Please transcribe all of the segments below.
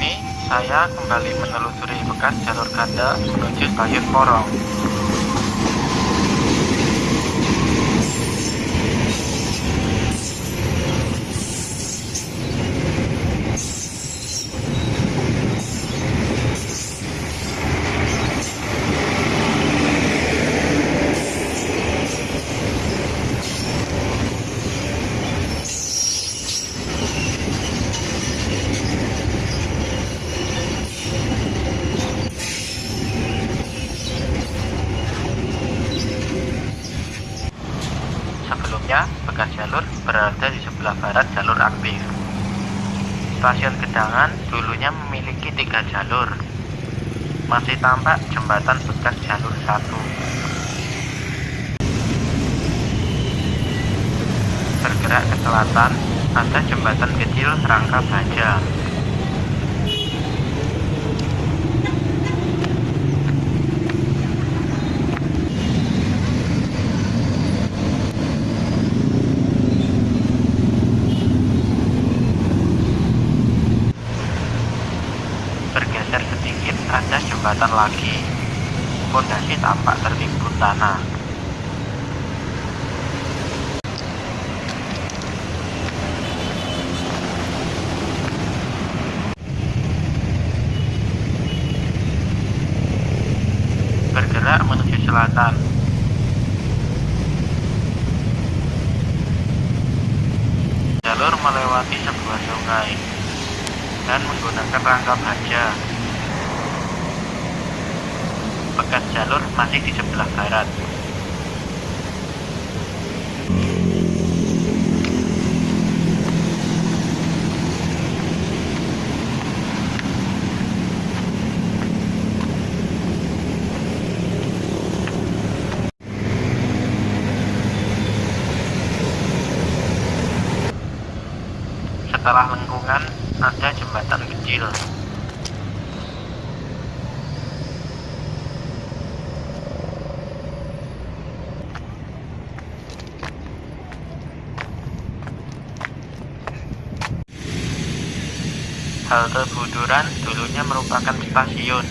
ini saya kembali menelusuri bekas jalur ganda menuju stasiun Porong. Sebelumnya, bekas jalur berada di sebelah barat jalur aktif. Stasiun Gedangan dulunya memiliki tiga jalur. Masih tampak jembatan bekas jalur satu. Bergerak ke selatan, ada jembatan kecil rangka baja. Bergeser sedikit ada jembatan lagi. Pondasi tampak tertimbun tanah. Bergerak menuju selatan. Jalur melewati sebuah sungai dan menggunakan rangka baja. Bekas jalur masih di sebelah barat. Setelah lengkungan, ada jembatan kecil. Halte Buduran dulunya merupakan stasiun.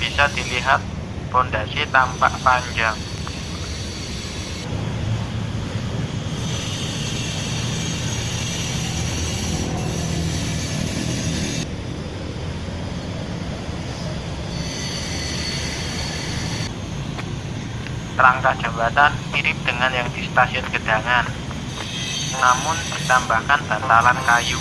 Bisa dilihat pondasi tampak panjang. Rangka jembatan mirip dengan yang di stasiun Gedangan, namun ditambahkan bantalan kayu.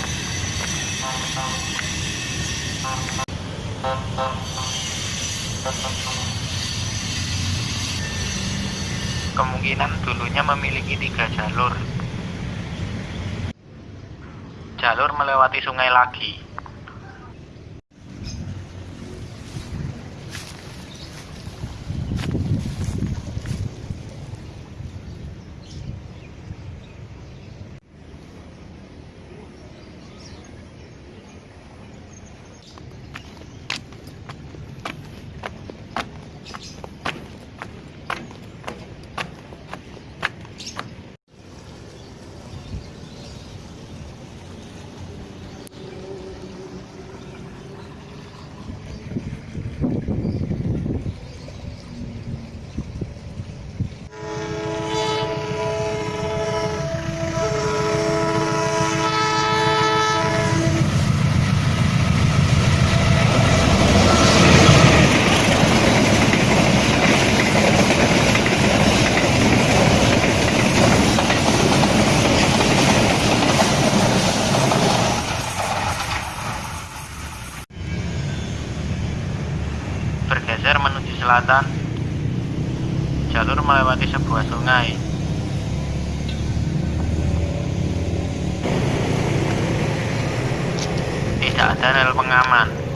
Kemungkinan dulunya memiliki tiga jalur. Jalur melewati sungai lagi. Bergeser menuju selatan, jalur melewati sebuah sungai. Tidak ada rel pengaman.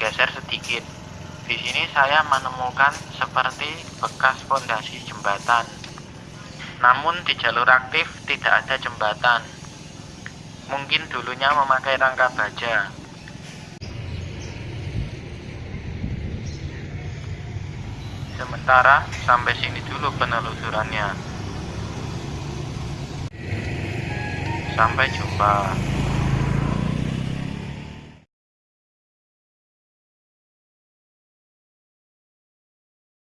Bergeser sedikit. Di sini saya menemukan seperti bekas fondasi jembatan. Namun di jalur aktif tidak ada jembatan. Mungkin dulunya memakai rangka baja. Sementara sampai sini dulu penelusurannya. Sampai jumpa.